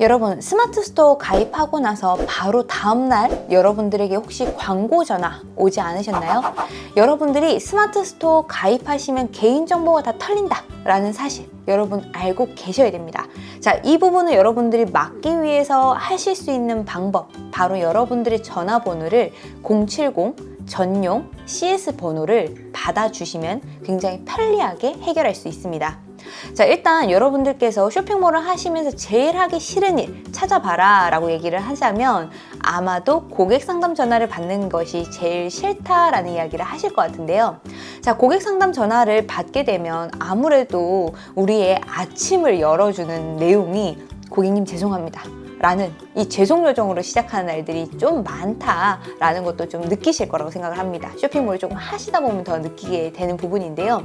여러분 스마트 스토어 가입하고 나서 바로 다음날 여러분들에게 혹시 광고 전화 오지 않으셨나요? 여러분들이 스마트 스토어 가입하시면 개인정보가 다 털린다 라는 사실 여러분 알고 계셔야 됩니다 자, 이 부분을 여러분들이 막기 위해서 하실 수 있는 방법 바로 여러분들의 전화번호를 070 전용 CS 번호를 받아주시면 굉장히 편리하게 해결할 수 있습니다 자 일단 여러분들께서 쇼핑몰을 하시면서 제일 하기 싫은 일 찾아봐라 라고 얘기를 하자면 아마도 고객 상담 전화를 받는 것이 제일 싫다라는 이야기를 하실 것 같은데요. 자 고객 상담 전화를 받게 되면 아무래도 우리의 아침을 열어주는 내용이 고객님 죄송합니다 라는 이 죄송 요정으로 시작하는 날들이 좀 많다라는 것도 좀 느끼실 거라고 생각을 합니다. 쇼핑몰을 조금 하시다 보면 더 느끼게 되는 부분인데요.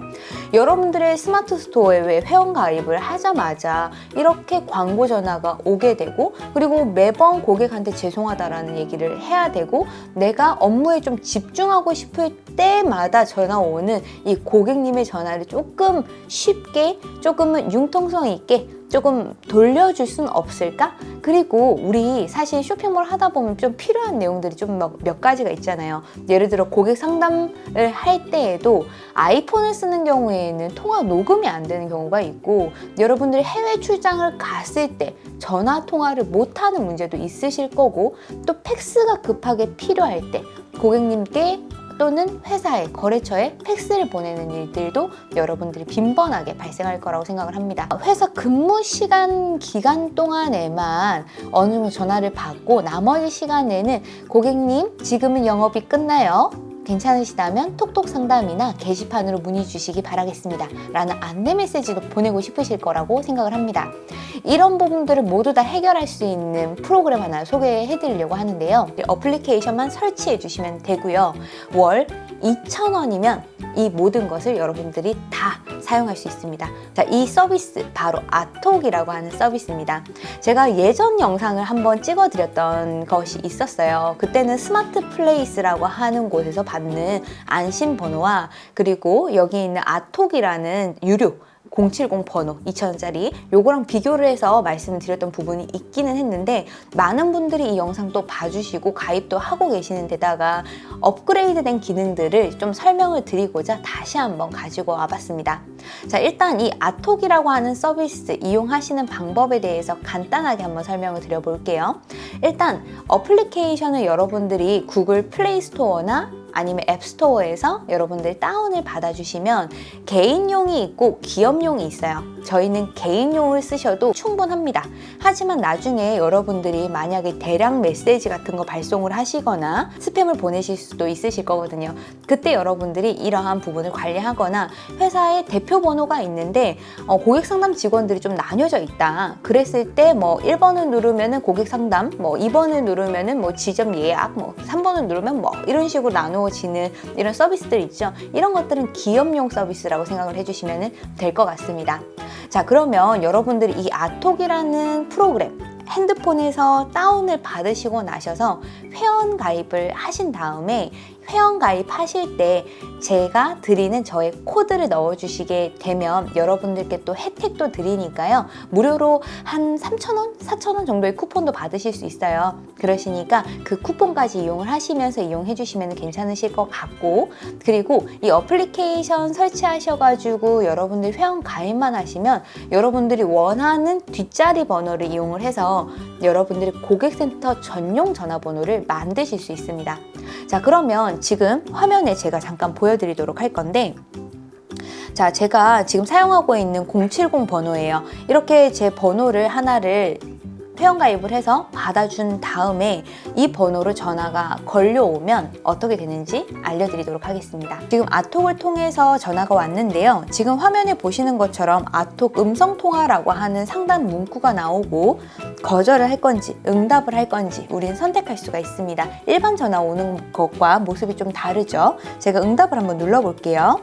여러분들의 스마트 스토어에 왜 회원 가입을 하자마자 이렇게 광고 전화가 오게 되고 그리고 매번 고객한테 죄송하다라는 얘기를 해야 되고 내가 업무에 좀 집중하고 싶을 때마다 전화 오는 이 고객님의 전화를 조금 쉽게 조금은 융통성 있게 조금 돌려줄 순 없을까? 그리고 우리 사실 쇼핑몰 하다 보면 좀 필요한 내용들이 좀 몇 가지가 있잖아요. 예를 들어 고객 상담을 할 때에도 아이폰을 쓰는 경우에는 통화 녹음이 안 되는 경우가 있고 여러분들이 해외 출장을 갔을 때 전화 통화를 못하는 문제도 있으실 거고 또 팩스가 급하게 필요할 때 고객님께 또는 회사에 거래처에 팩스를 보내는 일들도 여러분들이 빈번하게 발생할 거라고 생각을 합니다. 회사 근무 시간 기간 동안에만 어느 정도 전화를 받고 나머지 시간에는 고객님 지금은 영업이 끝나요. 괜찮으시다면 톡톡 상담이나 게시판으로 문의 주시기 바라겠습니다. 라는 안내 메시지도 보내고 싶으실 거라고 생각을 합니다. 이런 부분들을 모두 다 해결할 수 있는 프로그램 하나 소개해 드리려고 하는데요. 어플리케이션만 설치해 주시면 되고요. 월 2,000원이면 이 모든 것을 여러분들이 다 사용할 수 있습니다. 자, 이 서비스 바로 아톡이라고 하는 서비스입니다. 제가 예전 영상을 한번 찍어 드렸던 것이 있었어요. 그때는 스마트 플레이스라고 하는 곳에서 받는 안심 번호와 그리고 여기 있는 아톡이라는 유료 070 번호 2,000원짜리. 요거랑 비교를 해서 말씀을 드렸던 부분이 있기는 했는데 많은 분들이 이 영상 또 봐주시고 가입도 하고 계시는 데다가 업그레이드된 기능들을 좀 설명을 드리고자 다시 한번 가지고 와봤습니다. 자 일단 이 아톡이라고 하는 서비스 이용하시는 방법에 대해서 간단하게 한번 설명을 드려볼게요. 일단 어플리케이션을 여러분들이 구글 플레이 스토어나 아니면 앱스토어에서 여러분들 다운을 받아주시면 개인용이 있고 기업용이 있어요. 저희는 개인용을 쓰셔도 충분합니다. 하지만 나중에 여러분들이 만약에 대량 메시지 같은 거 발송을 하시거나 스팸을 보내실 수도 있으실 거거든요. 그때 여러분들이 이러한 부분을 관리하거나 회사의 대표 번호가 있는데 어, 고객 상담 직원들이 좀 나뉘어져 있다. 그랬을 때 뭐 1번을 누르면은 고객 상담, 뭐 2번을 누르면은 뭐 지점 예약, 뭐 3번을 누르면 뭐 이런 식으로 나누어 지는 이런 서비스들 있죠. 이런 것들은 기업용 서비스라고 생각을 해주시면 될 것 같습니다. 자 그러면 여러분들이 이 아톡이라는 프로그램 핸드폰에서 다운을 받으시고 나셔서 회원 가입을 하신 다음에 회원 가입하실 때 제가 드리는 저의 코드를 넣어주시게 되면 여러분들께 또 혜택도 드리니까요. 무료로 한 3,000원, 4,000원 정도의 쿠폰도 받으실 수 있어요. 그러시니까 그 쿠폰까지 이용을 하시면서 이용해 주시면 괜찮으실 것 같고 그리고 이 어플리케이션 설치하셔가지고 여러분들 회원 가입만 하시면 여러분들이 원하는 뒷자리 번호를 이용을 해서 여러분들이 고객센터 전용 전화번호를 만드실 수 있습니다. 자 그러면 지금 화면에 제가 잠깐 보여드리도록 할 건데 자 제가 지금 사용하고 있는 070 번호예요. 이렇게 제 번호를 하나를 회원가입을 해서 받아준 다음에 이 번호로 전화가 걸려오면 어떻게 되는지 알려드리도록 하겠습니다. 지금 아톡을 통해서 전화가 왔는데요. 지금 화면에 보시는 것처럼 아톡 음성통화라고 하는 상담 문구가 나오고 거절을 할 건지 응답을 할 건지 우리는 선택할 수가 있습니다. 일반 전화 오는 것과 모습이 좀 다르죠. 제가 응답을 한번 눌러볼게요.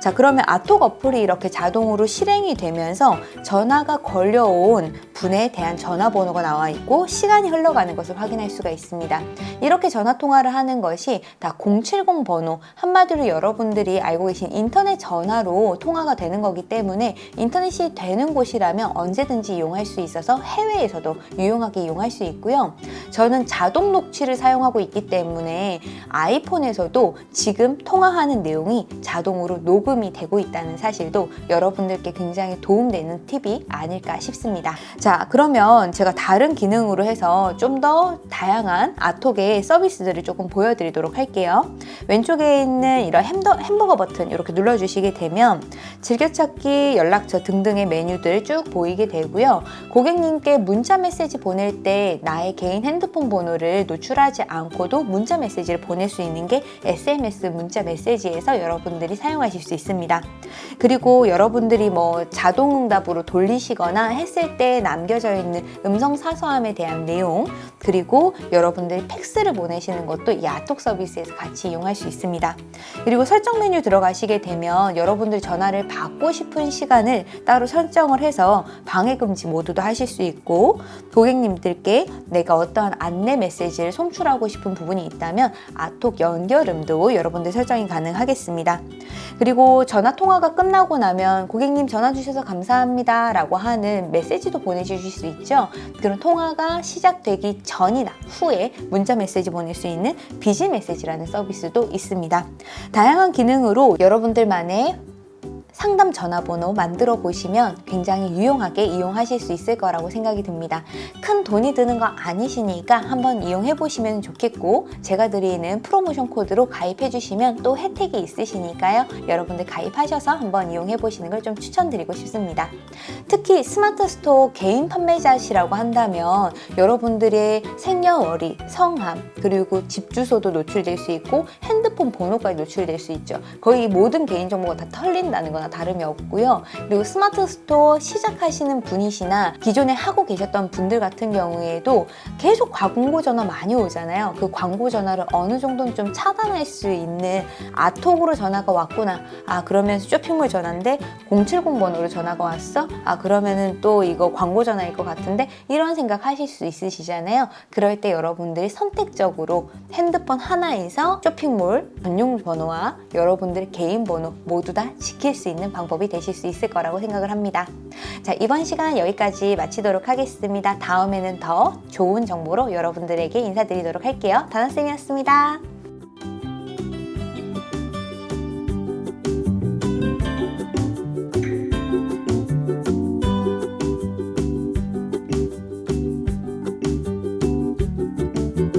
자 그러면 아톡 어플이 이렇게 자동으로 실행이 되면서 전화가 걸려온 분에 대한 전화번호가 나와 있고 시간이 흘러가는 것을 확인할 수가 있습니다. 이렇게 전화 통화를 하는 것이 다 070 번호 한마디로 여러분들이 알고 계신 인터넷 전화로 통화가 되는 거기 때문에 인터넷이 되는 곳이라면 언제든지 이용할 수 있어서 해외에서도 유용하게 이용할 수 있고요. 저는 자동 녹취를 사용하고 있기 때문에 아이폰에서도 지금 통화하는 내용이 자동으로 녹음이 되고 있다는 사실도 여러분들께 굉장히 도움되는 팁이 아닐까 싶습니다. 자, 그러면 제가 다른 기능으로 해서 좀 더 다양한 아톡의 서비스들을 조금 보여드리도록 할게요. 왼쪽에 있는 이런 햄더, 햄버거 버튼 이렇게 눌러주시게 되면 즐겨찾기, 연락처 등등의 메뉴들 쭉 보이게 되고요. 고객님께 문자 메시지 보낼 때 나의 개인 핸드폰 번호를 노출하지 않고도 문자 메시지를 보낼 수 있는 게 SMS 문자 메시지에서 여러분들이 사용하실 수 있습니다. 그리고 여러분들이 뭐 자동응답으로 돌리시거나 했을 때 남겨져 있는 음성 사서함에 대한 내용 그리고 여러분들이 팩스를 보내시는 것도 이 아톡 서비스에서 같이 이용할 수 있습니다. 그리고 설정 메뉴 들어가시게 되면 여러분들 전화를 받고 싶은 시간을 따로 설정을 해서 방해 금지 모드도 하실 수 있고 고객님들께 내가 어떠한 안내 메시지를 송출하고 싶은 부분이 있다면 아톡 연결음도 여러분들 설정이 가능하겠습니다. 그리고 전화 통화가 끝나고 나면 고객님 전화 주셔서 감사합니다 라고 하는 메시지도 보내주실 수 있죠. 그런 통화가 시작되기 전이나 후에 문자 메시지 보낼 수 있는 비지 메시지라는 서비스도 있습니다. 다양한 기능으로 여러분들만의 상담 전화번호 만들어 보시면 굉장히 유용하게 이용하실 수 있을 거라고 생각이 듭니다. 큰 돈이 드는 거 아니시니까 한번 이용해 보시면 좋겠고 제가 드리는 프로모션 코드로 가입해 주시면 또 혜택이 있으시니까요. 여러분들 가입하셔서 한번 이용해 보시는 걸 좀 추천드리고 싶습니다. 특히 스마트 스토어 개인 판매자시라고 한다면 여러분들의 생년월일, 성함, 그리고 집 주소도 노출될 수 있고 핸드폰 번호까지 노출될 수 있죠. 거의 모든 개인정보가 다 털린다는 거나 다름이 없고요. 그리고 스마트 스토어 시작하시는 분이시나 기존에 하고 계셨던 분들 같은 경우에도 계속 광고 전화 많이 오잖아요. 그 광고 전화를 어느 정도는 좀 차단할 수 있는 아톡으로 전화가 왔구나. 아 그러면 쇼핑몰 전화인데 070 번호로 전화가 왔어? 아 그러면은 또 이거 광고 전화일 것 같은데 이런 생각 하실 수 있으시잖아요. 그럴 때 여러분들이 선택적으로 핸드폰 하나에서 쇼핑몰 전용 번호와 여러분들의 개인 번호 모두 다 지킬 수 있는 방법이 되실 수 있을 거라고 생각을 합니다. 자 이번 시간 여기까지 마치도록 하겠습니다. 다음에는 더 좋은 정보로 여러분들에게 인사드리도록 할게요. 다나쌤이었습니다.